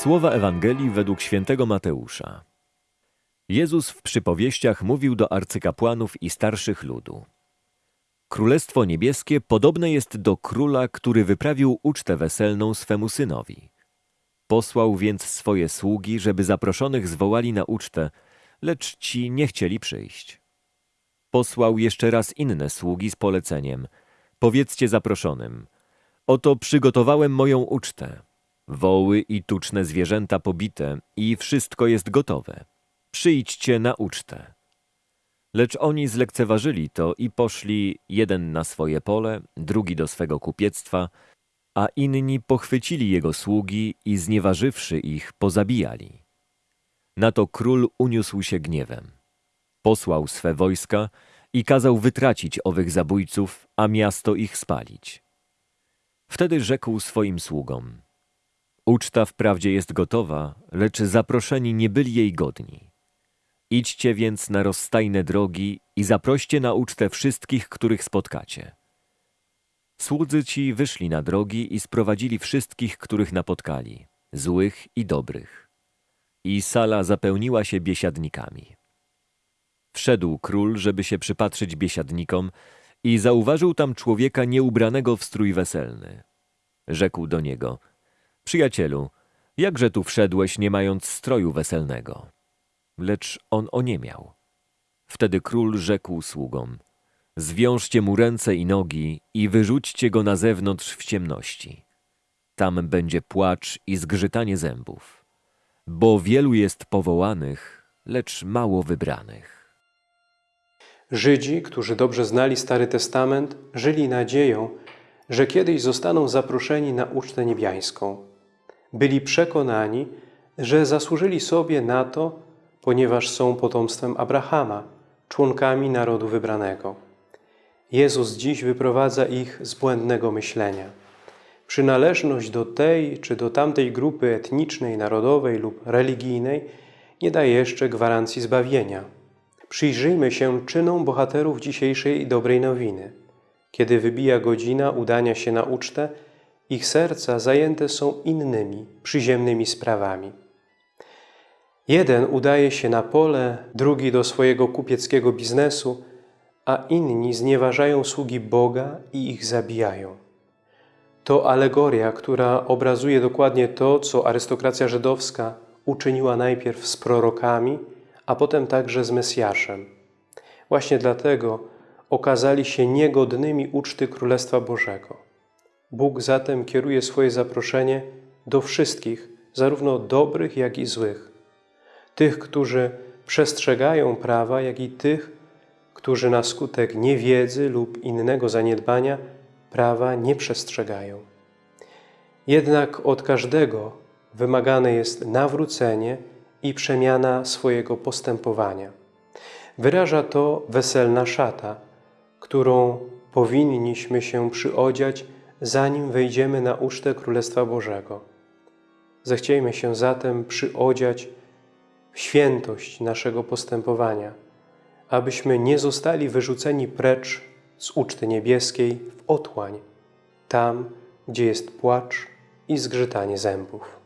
Słowa Ewangelii według świętego Mateusza. Jezus w przypowieściach mówił do arcykapłanów i starszych ludu. Królestwo niebieskie podobne jest do króla, który wyprawił ucztę weselną swemu synowi. Posłał więc swoje sługi, żeby zaproszonych zwołali na ucztę, lecz ci nie chcieli przyjść. Posłał jeszcze raz inne sługi z poleceniem. Powiedzcie zaproszonym, oto przygotowałem moją ucztę. Woły i tuczne zwierzęta pobite i wszystko jest gotowe. Przyjdźcie na ucztę. Lecz oni zlekceważyli to i poszli jeden na swoje pole, drugi do swego kupiectwa, a inni pochwycili jego sługi i znieważywszy ich, pozabijali. Na to król uniósł się gniewem. Posłał swe wojska i kazał wytracić owych zabójców, a miasto ich spalić. Wtedy rzekł swoim sługom – Uczta wprawdzie jest gotowa, lecz zaproszeni nie byli jej godni. Idźcie więc na rozstajne drogi i zaproście na ucztę wszystkich, których spotkacie. Słudzy ci wyszli na drogi i sprowadzili wszystkich, których napotkali, złych i dobrych. I sala zapełniła się biesiadnikami. Wszedł król, żeby się przypatrzyć biesiadnikom i zauważył tam człowieka nieubranego w strój weselny. Rzekł do niego – Przyjacielu, jakże tu wszedłeś, nie mając stroju weselnego? Lecz on oniemiał. Wtedy król rzekł sługom, zwiążcie mu ręce i nogi i wyrzućcie go na zewnątrz w ciemności. Tam będzie płacz i zgrzytanie zębów, bo wielu jest powołanych, lecz mało wybranych. Żydzi, którzy dobrze znali Stary Testament, żyli nadzieją, że kiedyś zostaną zaproszeni na ucztę niebiańską. Byli przekonani, że zasłużyli sobie na to, ponieważ są potomstwem Abrahama, członkami narodu wybranego. Jezus dziś wyprowadza ich z błędnego myślenia. Przynależność do tej czy do tamtej grupy etnicznej, narodowej lub religijnej nie daje jeszcze gwarancji zbawienia. Przyjrzyjmy się czynom bohaterów dzisiejszej dobrej nowiny. Kiedy wybija godzina udania się na ucztę, ich serca zajęte są innymi, przyziemnymi sprawami. Jeden udaje się na pole, drugi do swojego kupieckiego biznesu, a inni znieważają sługi Boga i ich zabijają. To alegoria, która obrazuje dokładnie to, co arystokracja żydowska uczyniła najpierw z prorokami, a potem także z Mesjaszem. Właśnie dlatego okazali się niegodnymi uczty Królestwa Bożego. Bóg zatem kieruje swoje zaproszenie do wszystkich, zarówno dobrych, jak i złych. Tych, którzy przestrzegają prawa, jak i tych, którzy na skutek niewiedzy lub innego zaniedbania prawa nie przestrzegają. Jednak od każdego wymagane jest nawrócenie i przemiana swojego postępowania. Wyraża to weselna szata, którą powinniśmy się przyodziać zanim wejdziemy na ucztę Królestwa Bożego. Zechciejmy się zatem przyodziać w świętość naszego postępowania, abyśmy nie zostali wyrzuceni precz z uczty niebieskiej w otłań, tam, gdzie jest płacz i zgrzytanie zębów.